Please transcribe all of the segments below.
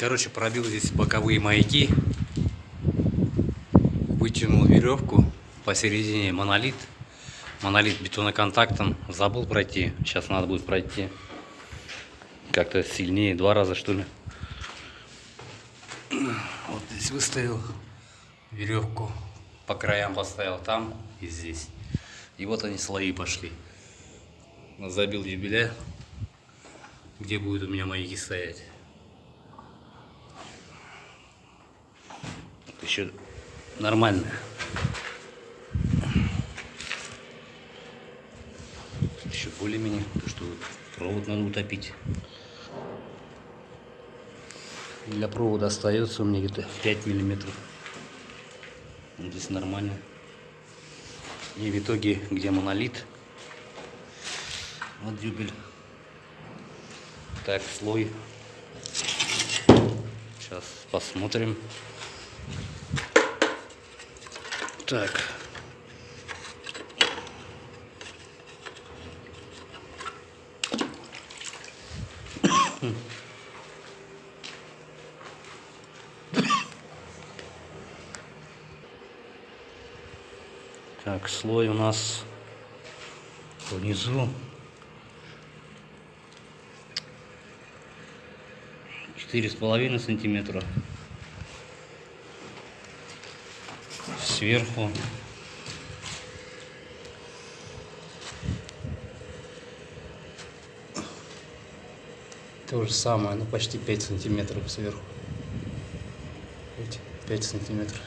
Короче, пробил здесь боковые маяки. Вытянул веревку посередине монолит. Монолит бетоноконтактом. Забыл пройти. Сейчас надо будет пройти. Как-то сильнее. Два раза что ли. Вот здесь выставил веревку. По краям поставил там и здесь. И вот они слои пошли. Забил юбиля. Где будут у меня маяки стоять. Еще нормальная. Еще более-менее, что провод надо утопить. Для провода остается у меня где-то 5 миллиметров. Вот здесь нормально. И в итоге, где монолит, вот дюбель. Так, слой. Сейчас посмотрим. Так. Так, слой у нас внизу. Четыре с половиной сантиметра. Сверху. То же самое, ну почти 5 сантиметров сверху. 5 сантиметров.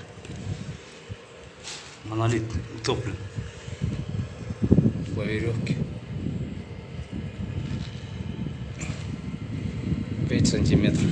Монолит утоплен по веревке. 5 сантиметров.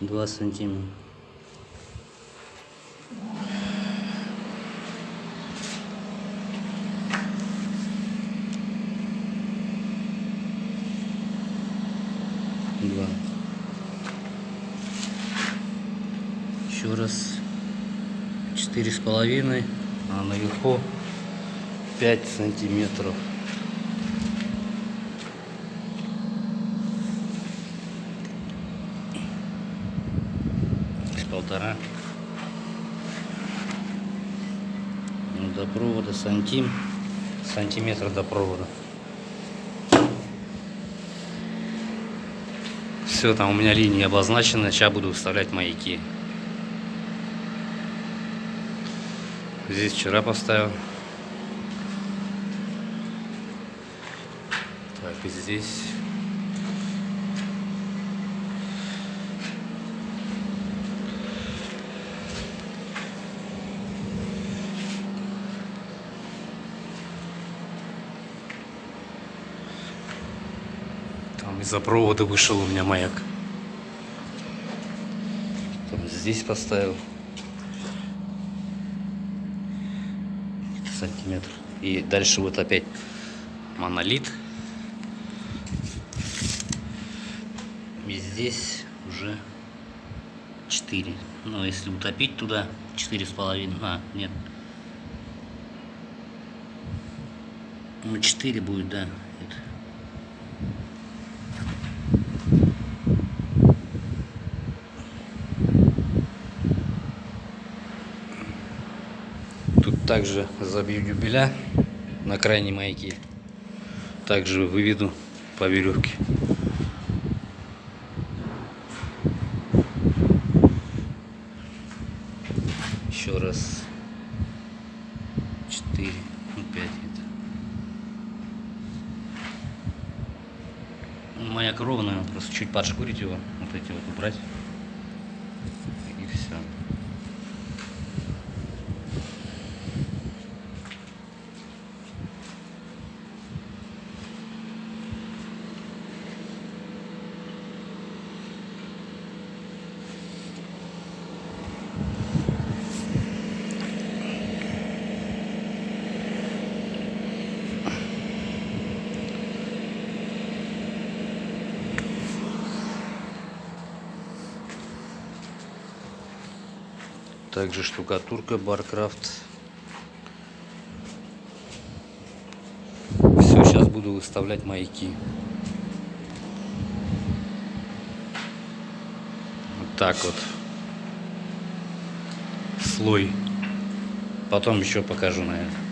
Два сантиметра. Два. Еще раз. Четыре с половиной, а наверху 5 сантиметров. С полтора. Ну, до провода сантим. Сантиметр до провода. Все, там у меня линии обозначены. Сейчас буду вставлять маяки. Здесь вчера поставил. и здесь там из-за провода вышел у меня маяк там здесь поставил сантиметр и дальше вот опять монолит И здесь уже 4. Ну, если утопить туда, 4,5. А, нет. Ну, 4 будет, да. Это. Тут также забью дюбеля на крайней маяке. Также выведу по веревке. еще раз. 4 ну 5 это маяк ровная просто чуть подшкурить его вот эти вот убрать. И все Также штукатурка Баркрафт. Все, сейчас буду выставлять маяки. Вот так вот. Слой. Потом еще покажу, наверное.